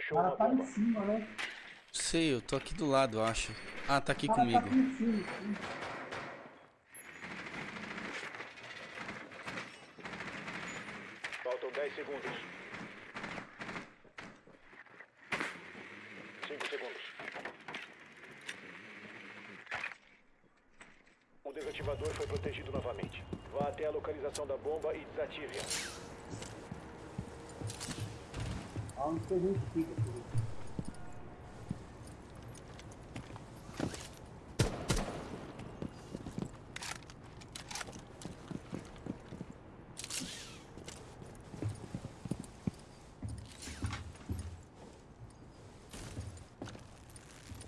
Achou O cara uma tá em bomba. cima, né? Sei, eu tô aqui do lado, eu acho. Ah, tá aqui cara comigo. tá aqui em cima. sim. Faltam 10 segundos. 5 segundos. O desativador foi protegido novamente. Vá até a localização da bomba e desative-a. Aonde que a gente fica, filho?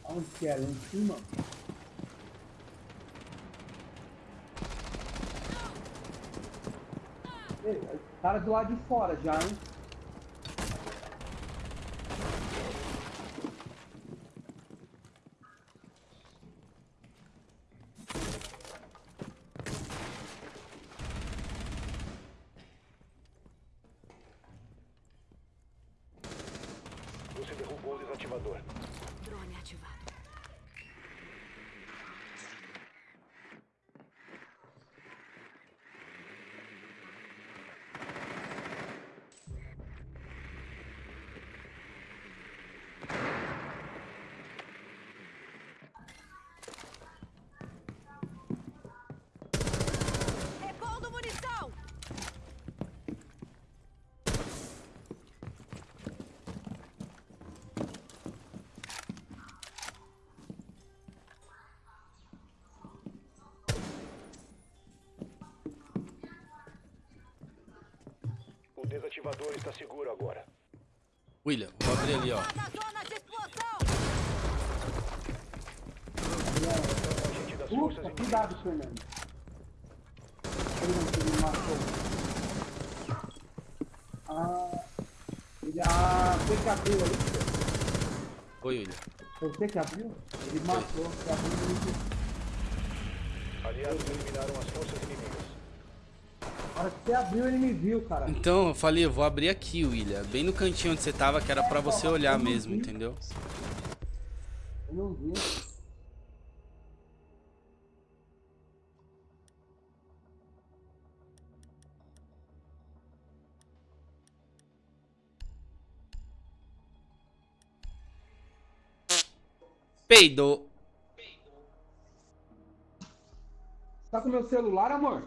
Aonde que? Lá em cima? Ei, cara do lado de fora já, hein? Você derrubou o desativador. Desativador está seguro agora. William, vou abrir ali, ó. Ufa, cuidado, Fernando. Ele não me matou. Ah, ele, ah, você que abriu ali. Oi, William. Foi você que abriu? Ele matou, que abriu ele. Aliados eliminaram as forças inimigas. Hora que você abriu, ele me viu, cara. Então, eu falei, eu vou abrir aqui, William. Bem no cantinho onde você tava, que era pra você olhar mesmo, entendeu? Eu não vi. Peidou. Tá com meu celular, amor?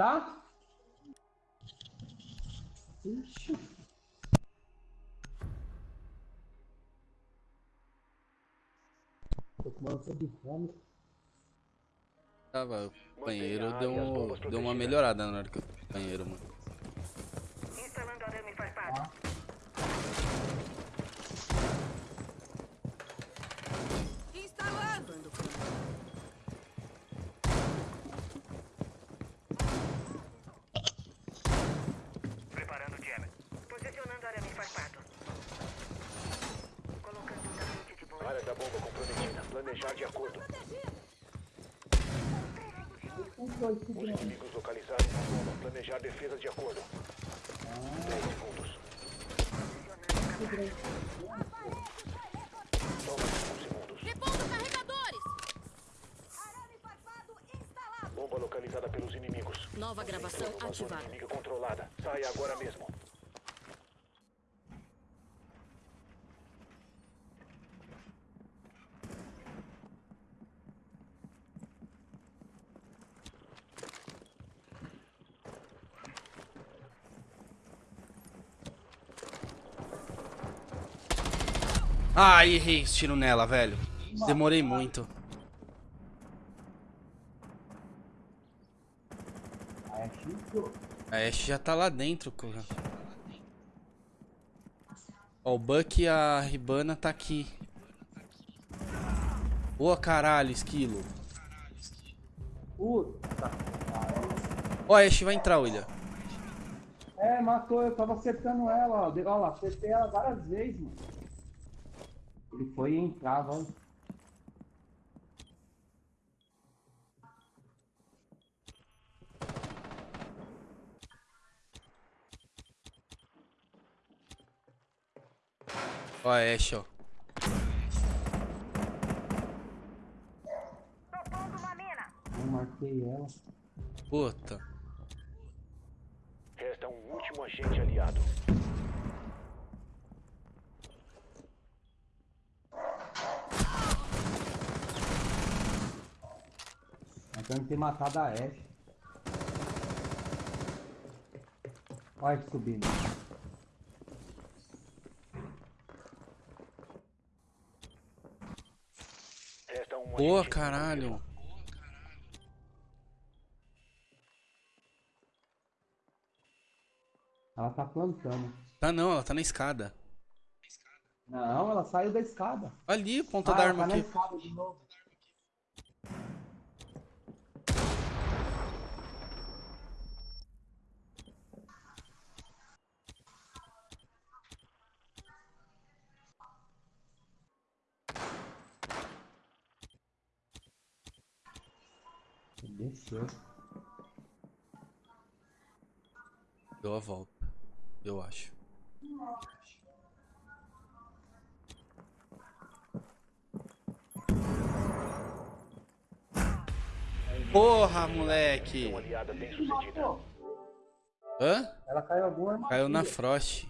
Tá? Ixi. Tô com uma de fome. Tava, o banheiro deu, deu uma melhorada na hora que eu banheiro, mano. Instalando arame farpado. Instalando! Preparando o jammer. Posicionando arame farpado. Colocando um tapete de boa. Área da bomba comprometida. Planejar de acordo. Os inimigos localizaram a bomba. Planejar defesa de acordo. 10 segundos. Toma 5 segundos. Repondo carregadores! Arame farpado instalado! Bomba localizada pelos inimigos. Nova gravação zona ativada. inimiga controlada. Saia agora mesmo. Ai, errei esse tiro nela, velho. Demorei muito. Ah. A Ashe já tá lá dentro, cara. Ó, o Buck e a Ribana tá aqui. Boa caralho, esquilo. Puta. Ó, a Ashe vai entrar, William. É, matou, eu tava acertando ela, ó. Olha lá, acertei ela várias vezes, mano. Ele foi e entrava, ó. Ashe, ó. Tô pondo uma mina. Eu marquei ela. Puta. Resta um último agente aliado. Nós temos que ter matado a Ashe. Olha ele subindo. Boa, caralho. Ela tá plantando. Tá não, ela tá na escada. Não, ela saiu da escada. Ali, ponta Ah, da arma tá aqui. Novo. Desceu. Deu a volta. Eu acho. Porra, moleque. Uma aliada bem sucedida. Pô, Hã? ela caiu alguma. Caiu na Frost.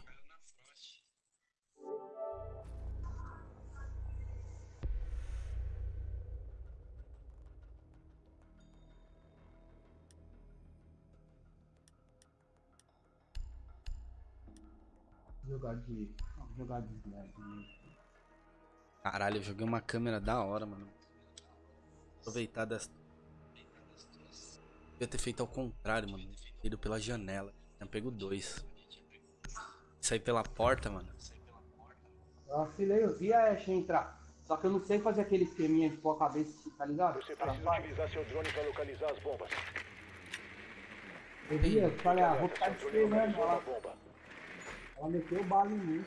Jogar de. Jogar de slide mesmo. Caralho, eu joguei uma câmera da hora, mano. Aproveitar dessa. Devia ter feito ao contrário, mano. Ido pela janela. Tinha pego dois. Sair pela porta, mano. Eu vacilei, eu vi a Ashe entrar. Só que eu não sei fazer aquele esqueminha de pôr a cabeça, tá ligado? Você Ela precisa faz. utilizar seu drone para localizar as bombas. Eu vi, eu falei, ah, vou ficar esperando. Ela, bomba. Ela meteu bala em mim.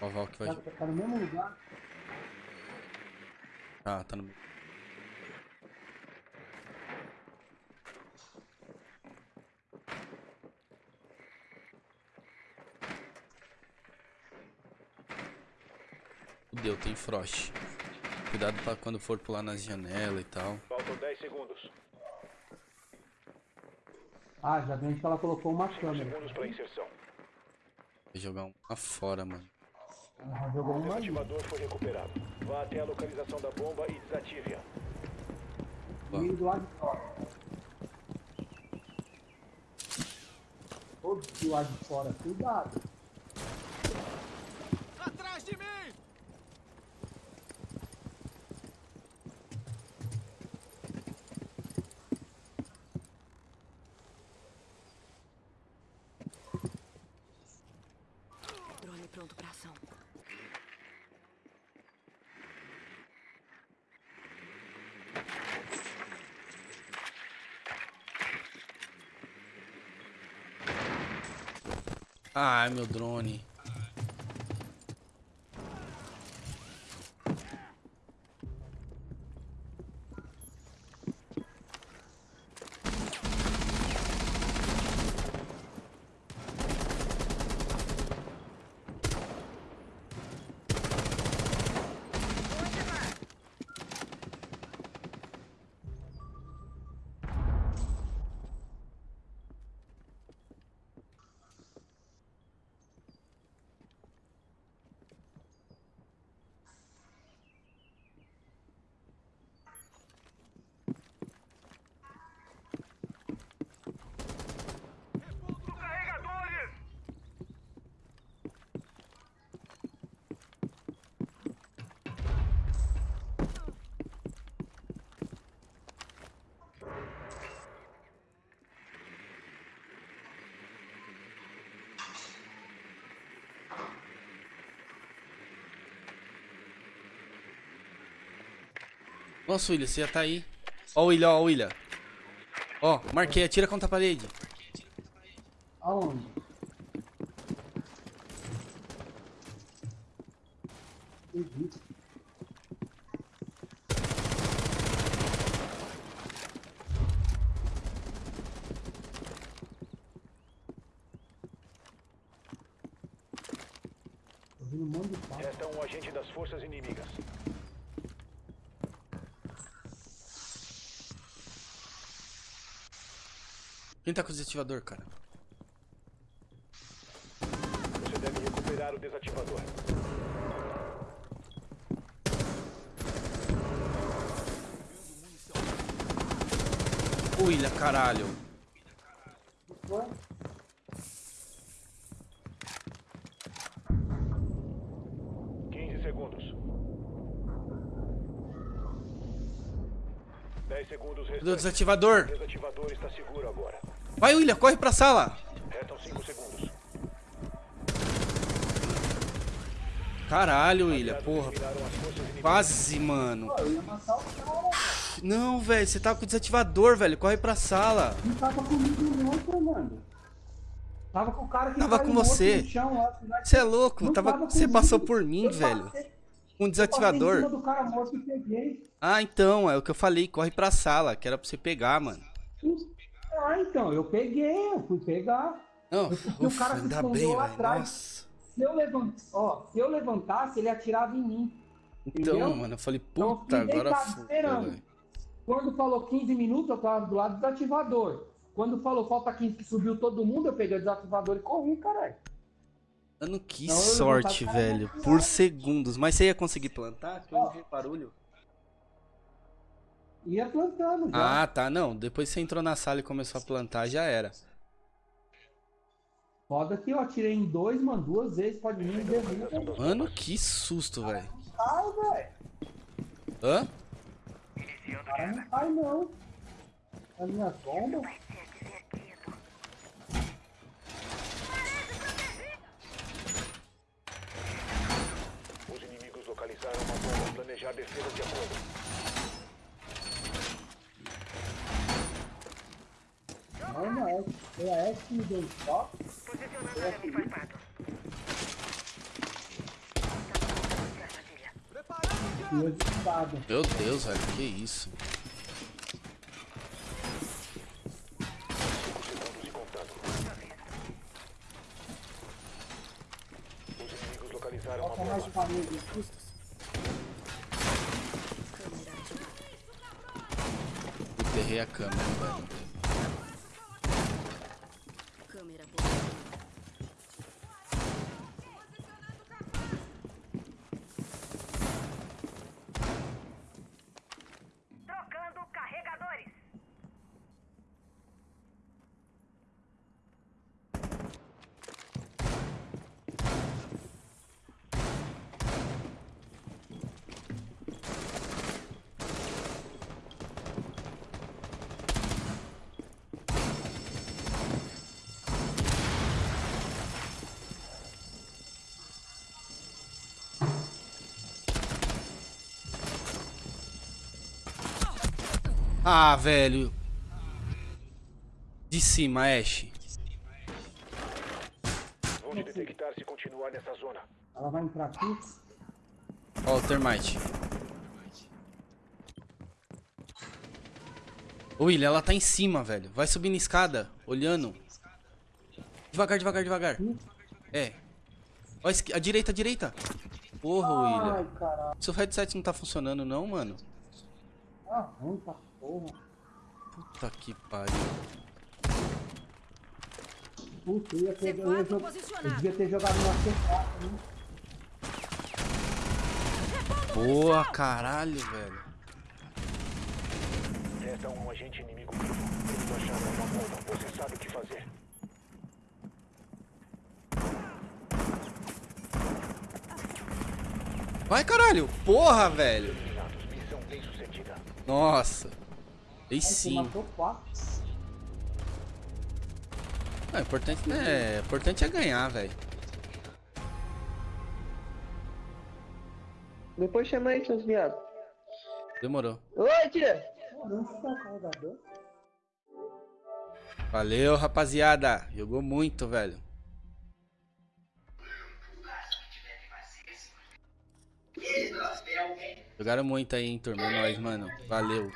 Ó, o Valk vai. Tá, tá no mesmo lugar. Ah, tá no. Fudeu, tem Frost. Cuidado pra quando for pular nas janelas e tal. Faltam 10 segundos. Ah, já vi onde que ela colocou uma 5 câmera. segundos para inserção. Vou jogar um lá fora, mano. Ela jogou uma ali. desativador foi recuperado. Vá até a localização da bomba e desative-a. Comigo do lado de fora. Todos do lado de fora. Cuidado. Drone pronto pra ação. Ai, meu drone. Nossa, William, você já tá aí. Ó o William, ó o William. Ó, marquei, atira contra a parede. Aonde? Restam um agente das forças inimigas. Quem tá com o desativador, cara? Você deve recuperar o desativador. William, caralho. Quinze segundos. Dez segundos restantes. desativador? O desativador. Vai, William, corre pra sala. Restam cinco segundos. Caralho, William, porra. Quase, mano. Pô, eu ia matar o cara, velho. Não, velho, você tá com o desativador, velho. Corre pra sala. Não tava comigo não, Fernando. Tava com o cara que Tava com você. Você é louco, Não tava, tava você passou por mim, Eu velho. passei- Com o eu passei em desativador. cima do cara morto peguei. Ah, então, é o que eu falei. Corre pra sala, que era pra você pegar, mano. Ah, então, eu peguei, eu fui pegar. Não, Porque o ufa, cara se escondeu lá atrás. Se eu, levant... Ó, se eu levantasse, ele atirava em mim. Então, Entendeu? mano, eu falei, Então, eu puta, agora. Quando falou 15 minutos, eu tava do lado do desativador. Quando falou falta 15 que subiu todo mundo, eu peguei o desativador e corri, caralho. Mano, que Não, eu sorte, velho. Por segundos. Mas você ia conseguir plantar? Que eu ouvi barulho. Ia plantando já. Ah, tá. Não, depois você entrou na sala e começou a plantar, já era. Foda que eu atirei em dois, mano, duas vezes, pode vir e derruba. Mano, que susto, velho. Ai, velho. Hã? Cara não cai, não. A minha bomba. Os inimigos localizaram uma bomba. Planejar defesa de acordo. Não, é. Foi a S que me deu um choque. Posicionando. E eu desesperado. Meu Deus, velho. Que isso? Segundos e contando. Os inimigos localizaram uma Bota mais bomba. parede. Enterrei a câmera, velho. Ah, velho. De cima, Ash. Vão te detectar se continuar nessa zona. Ela vai entrar aqui. Ó, o termite. Ô, William, ela tá em cima, velho. Vai subir na escada, olhando. Devagar, devagar, devagar. É. Ó, a, direita, a direita. Porra, William. Ai, caralho. Seu headset não tá funcionando, não, mano. Ah, ruim pra porra. Puta que pariu. Puta, eu ia ter, eu, ia C4 jo- eu posicionado. devia ter jogado uma C4, né? Boa, caralho, velho. Resta um agente inimigo vivo. Eles acharam uma bomba. Você sabe o que fazer. Vai, caralho. Porra, velho. Eliminados. Missão bem sucedida. Nossa. Você sim. É, o importante, é, o importante é ganhar, velho. Depois chama aí, seus viados. Demorou. Oi, tia! Valeu, rapaziada. Jogou muito, velho. Jogaram muito aí, hein, turma. É nóis, mano. Valeu.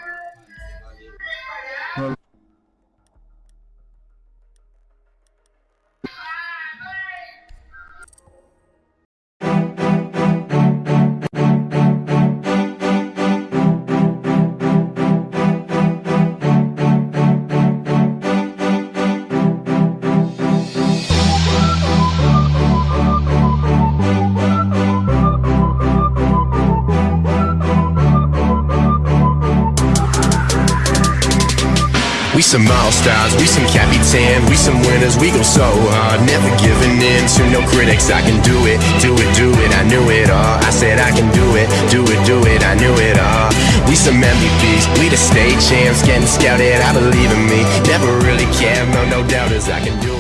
Some all stars, we some capitans, we some winners. We go so hard, never giving in to no critics. I can do it, do it, do it. I knew it all. I said I can do it, do it, do it. I knew it all. We some MVPs, we the state champs, getting scouted. I believe in me, never really care. No, no doubters. I can do it.